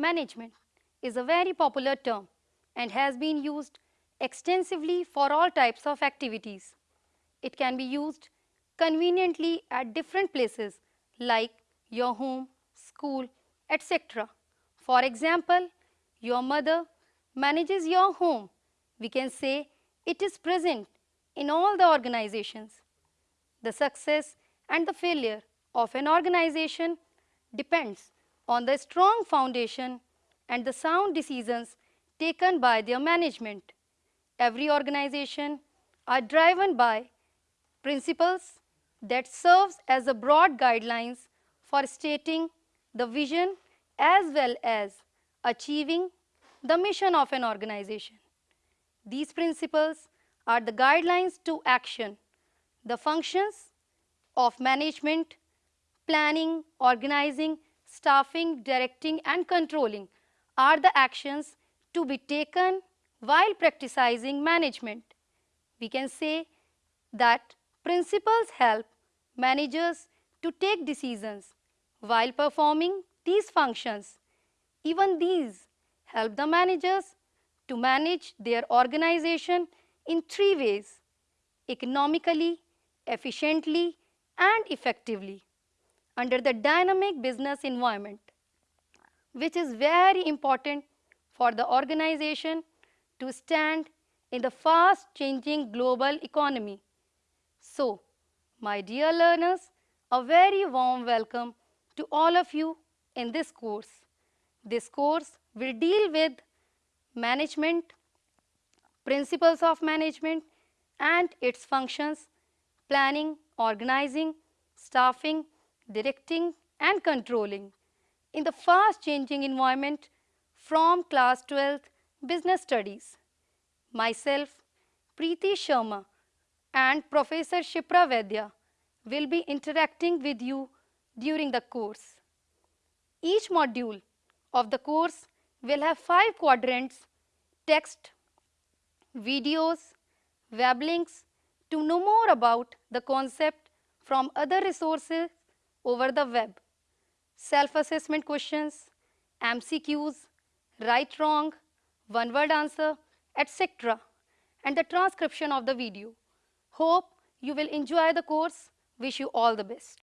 Management is a very popular term and has been used extensively for all types of activities. It can be used conveniently at different places like your home, school, etc. For example, your mother manages your home. We can say it is present in all the organizations. The success and the failure of an organization depends on the strong foundation and the sound decisions taken by their management. Every organization are driven by principles that serves as a broad guidelines for stating the vision as well as achieving the mission of an organization. These principles are the guidelines to action, the functions of management, planning, organizing, staffing, directing and controlling are the actions to be taken while practicing management. We can say that principles help managers to take decisions while performing these functions. Even these help the managers to manage their organization in three ways, economically, efficiently and effectively under the dynamic business environment, which is very important for the organization to stand in the fast changing global economy. So, my dear learners, a very warm welcome to all of you in this course. This course will deal with management, principles of management and its functions, planning, organizing, staffing, directing and controlling in the fast changing environment from class 12th business studies. Myself, Preeti Sharma and Professor Shipra Vaidya will be interacting with you during the course. Each module of the course will have five quadrants, text, videos, web links to know more about the concept from other resources over the web, self-assessment questions, MCQs, right wrong, one word answer, etc. and the transcription of the video. Hope you will enjoy the course. Wish you all the best.